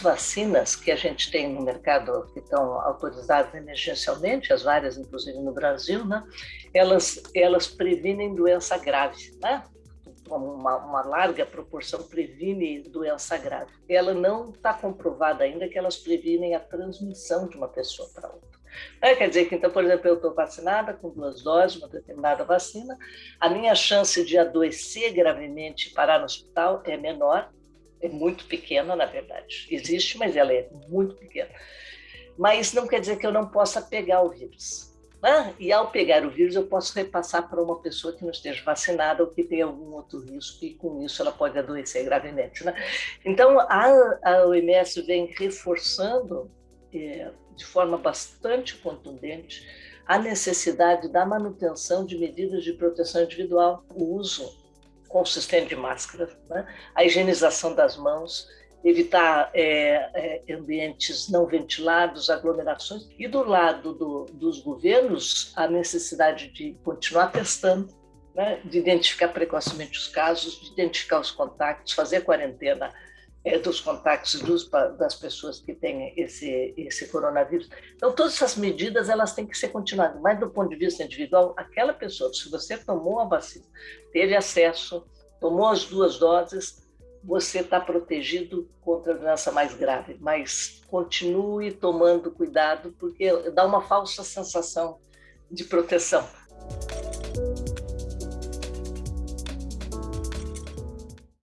vacinas que a gente tem no mercado, que estão autorizadas emergencialmente, as várias, inclusive no Brasil, né? elas, elas previnem doença grave. Né? Uma, uma, larga proporção previne doença grave. Ela não está comprovada ainda que elas previnem a transmissão de uma pessoa para outra. É, quer dizer que, então, por exemplo, eu estou vacinada com duas doses, uma determinada vacina, a minha chance de adoecer gravemente e parar no hospital é menor, é muito pequena, na verdade. Existe, mas ela é muito pequena. Mas não quer dizer que eu não possa pegar o vírus. Né? E ao pegar o vírus, eu posso repassar para uma pessoa que não esteja vacinada ou que tenha algum outro risco, e com isso ela pode adoecer gravemente. Né? Então, a, a OMS vem reforçando, é, de forma bastante contundente, a necessidade da manutenção de medidas de proteção individual, o uso consistente de máscara, né? a higienização das mãos, evitar é, é, ambientes não ventilados, aglomerações. E do lado do, dos governos, a necessidade de continuar testando, né? de identificar precocemente os casos, de identificar os contatos, fazer quarentena é, dos contatos dos, das pessoas que têm esse, esse coronavírus. Então, todas essas medidas elas têm que ser continuadas, mas do ponto de vista individual, aquela pessoa, se você tomou a vacina, teve acesso, tomou as duas doses, você está protegido contra a doença mais grave, mas continue tomando cuidado, porque dá uma falsa sensação de proteção.